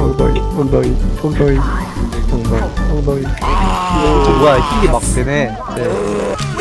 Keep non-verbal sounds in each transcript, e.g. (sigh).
엉덩이 엉덩이 엉덩이 엉덩이 엉덩이 와 이게 막 되네 네.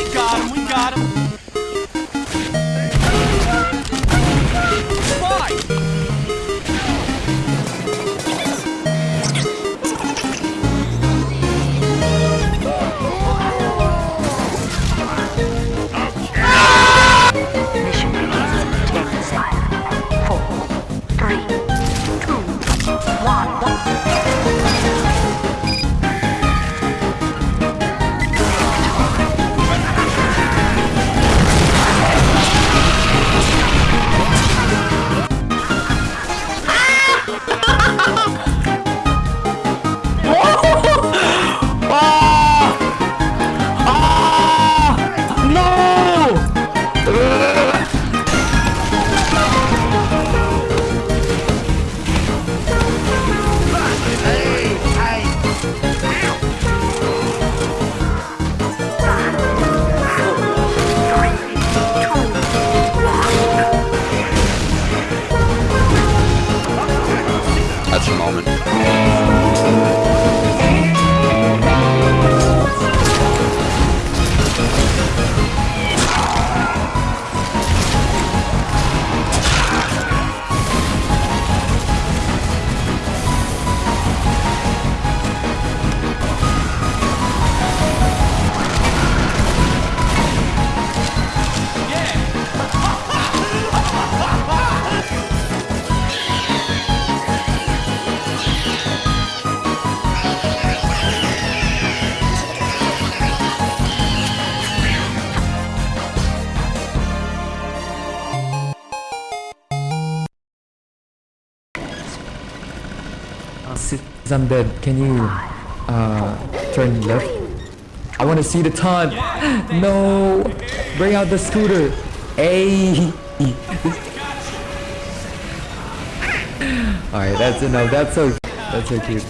Since I'm dead, can you uh, turn left? I want to see the ton. (gasps) No, bring out the scooter. Hey. (laughs) All right, that's enough. That's so that's so cute.